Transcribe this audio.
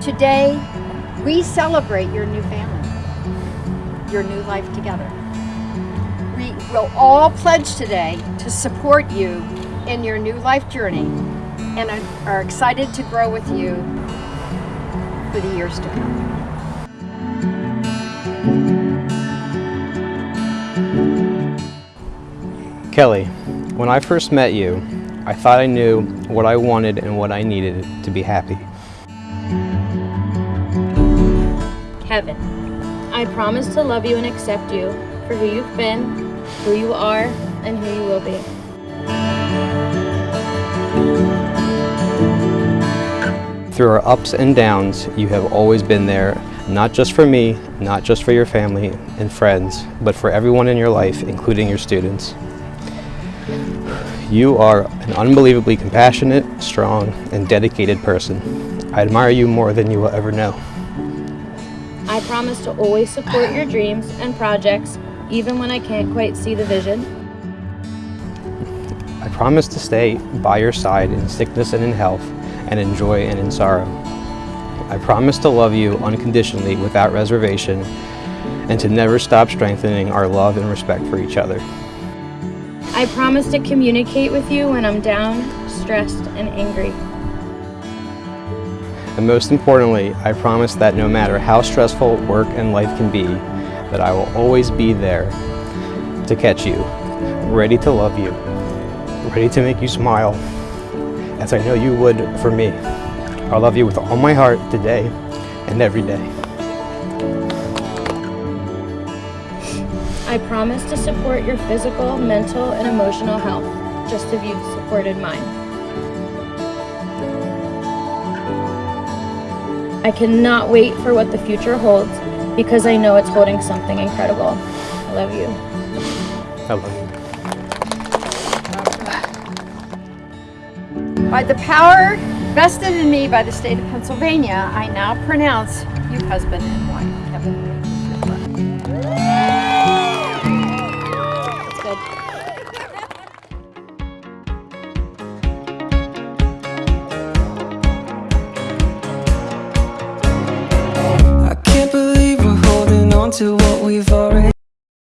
Today, we celebrate your new family, your new life together. We will all pledge today to support you in your new life journey and are excited to grow with you for the years to come. Kelly, when I first met you, I thought I knew what I wanted and what I needed to be happy. Kevin, I promise to love you and accept you for who you've been, who you are, and who you will be. Through our ups and downs, you have always been there, not just for me, not just for your family and friends, but for everyone in your life, including your students. You are an unbelievably compassionate, strong, and dedicated person. I admire you more than you will ever know. I promise to always support your dreams and projects, even when I can't quite see the vision. I promise to stay by your side in sickness and in health, and in joy and in sorrow. I promise to love you unconditionally without reservation, and to never stop strengthening our love and respect for each other. I promise to communicate with you when I'm down, stressed, and angry. And most importantly, I promise that no matter how stressful work and life can be, that I will always be there to catch you, ready to love you, ready to make you smile, as I know you would for me. I love you with all my heart today and every day. I promise to support your physical, mental, and emotional health, just as you've supported mine. I cannot wait for what the future holds because I know it's holding something incredible. I love you. I love you. By the power vested in me by the state of Pennsylvania, I now pronounce you husband and wife, Kevin.